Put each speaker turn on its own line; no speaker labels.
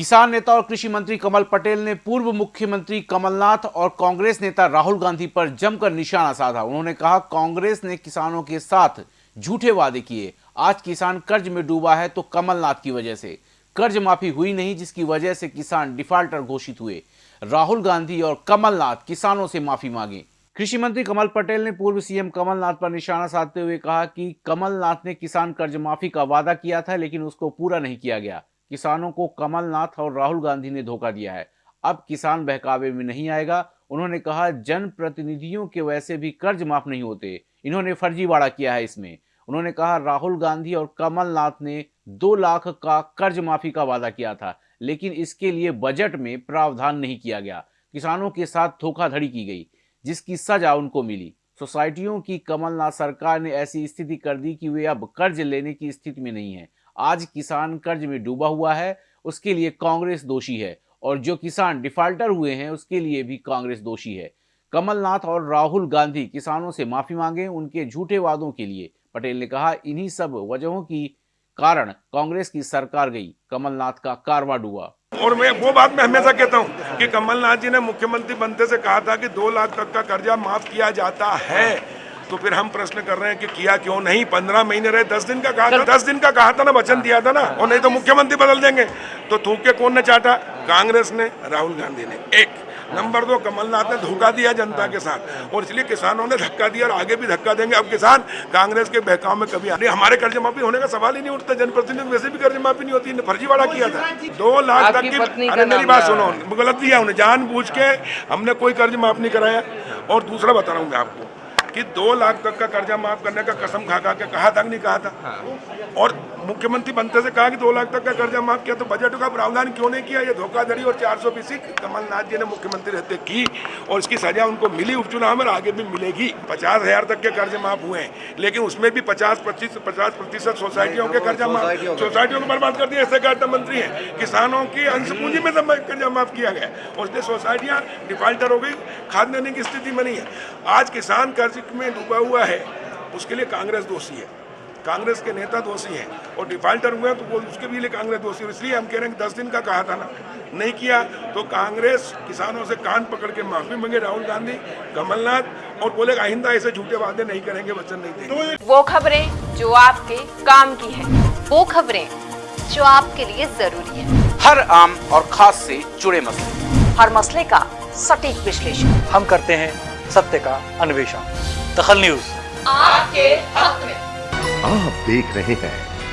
किसान नेता और कृषि मंत्री कमल पटेल ने पूर्व मुख्यमंत्री कमलनाथ और कांग्रेस नेता राहुल गांधी पर जमकर निशाना साधा। उन्होंने कहा, कांग्रेस ने किसानों के साथ झूठे वादे किए। आज किसान कर्ज में डूबा है तो कमलनाथ की वजह से। कर्ज माफ़ी हुई नहीं, जिसकी वजह से किसान डिफाल्टर घोषित हुए। राहुल गांधी और कमलनाथ किसानों से माफ़ी मांगे। कृषि मंत्री कमल पटेल ने पूर्व सीएम कमलनाथ पर निशाना साधते हुए कहा कि कमलनाथ ने किसान कर्ज माफ़ी का वादा किया था, लेकिन उसको पूरा नहीं किया गया। किसानों को कमलनाथ और राहुल गांधी ने धोखा दिया है। अब किसान बहकावे में नहीं आएगा। उन्होंने कहा जन प्रतिनिधियों के वैसे भी कर्ज माफ़ नहीं होते। इन्होंने फर्जीवाड़ा किया है इसमें। उन्होंने कहा, राहुल गांधी और कमलनाथ ने दो लाख का कर्ज माफ़ी का वादा किया था, लेकिन इसके लिए बजट में प्रावधान नहीं किया गया। किसानों के साथ धोखाधड़ी की गई, जिसकी सजा उनको मिली। सोसाइटियों की कमलनाथ सरकार ने ऐसी स्थिति कर दी कि वे अब कर्ज लेने की स्थिति में नहीं है। आज किसान कर्ज में डूबा हुआ है, उसके लिए कांग्रेस दोषी है और जो किसान डिफाल्टर हुए हैं, उसके लिए भी कांग्रेस दोषी है। कमलनाथ और राहुल गांधी किसानों से माफ़ी मांगे उनके झूठे वादों के लिए। पटेल ने कहा, इन्हीं सब वजहों की कारण कांग्रेस की सरकार गई, कमलनाथ का कारवा डूबा।
और मैं वो बात मैं हमेशा कहता हूँ कि कमलनाथ जी ने मुख्यमंत्री बनते से कहा था कि दो लाख तक का कर्जा माफ़ किया जाता है। तो फिर हम प्रश्न कर रहे हैं कि किया क्यों नहीं? पंद्रह महीने रहे दस दिन का कहा था दस दिन का कहा था ना वचन दिया था ना और नहीं तो मुख्यमंत्री बदल देंगे। तो थूक के कौन ने चाटा? कांग्रेस ने राहुल गांधी ने। एक। नंबर दो कमलनाथ ने धोखा दिया जनता के साथ। और इसलिए किसानों ने धक्का दिया और आगे भी धक्का देंगे। अब किसान कांग्रेस के बहकाव में कभी आने हमारे कर्ज माफ़ी होने का सवाल ही नहीं उठता। जनप्रतिनिधि वैसे भी कर्ज माफ़ी नहीं होती। फर्जीवाड़ा किया था। दो लाख तक की अरे मेरी बात सुनो गलत दिया उन्हें। जान के हमने कोई कर्ज माफ़ नहीं कराया। और दूसरा बता रहा हूँ मैं आपको। कि दो लाख तक का कर्जा माफ़ करने का कसम खा खा के कहा था नहीं कहा था? हाँ। और मुख्यमंत्री बनते से कहा कि दो लाख तक का कर्जा माफ़ किया तो बजट का प्रावधान क्यों नहीं किया? ये धोखाधड़ी और चार सौ फीसी कमलनाथ जी ने मुख्यमंत्री रहते की और इसकी सजा उनको मिली उपचुनाव में आगे भी मिलेगी। पचास हज़ार तक के कर्ज माफ़ हुए हैं। लेकिन उसमें भी पचास पच्चीस पचास प्रतिशत सोसाइटियों के कर्जा माफ़ सोसाइटियों को बर्बाद कर दिया। ऐसे मंत्री है किसानों की अंश पूंजी में कर्जा माफ़ किया गया। और इसलिए सोसाइटियाँ डिफाल्टर हो गई खाद देने की स्थिति नहीं है। आज किसान कर्ज में डूबा हुआ है उसके लिए कांग्रेस दोषी है। कांग्रेस के नेता दोषी हैं और डिफाल्टर हुए तो वो उसके भी लिए कांग्रेस दोषी है। इसलिए हम कह रहे हैं कि दस दिन का कहा था ना नहीं किया तो कांग्रेस किसानों से कान पकड़ के माफ़ी मांगे राहुल गांधी कमलनाथ और बोले आइंदा ऐसे झूठे वादे नहीं करेंगे वचन नहीं देंगे।
वो खबरें जो आपके काम की है वो खबरें जो आपके लिए ज़रूरी है।
हर आम और खास से जुड़े मसले।
हर मसले का सटीक विश्लेषण।
हम करते हैं सत्य का अन्वेषण। दखल न्यूज़।
आपके हक में।
आप देख रहे हैं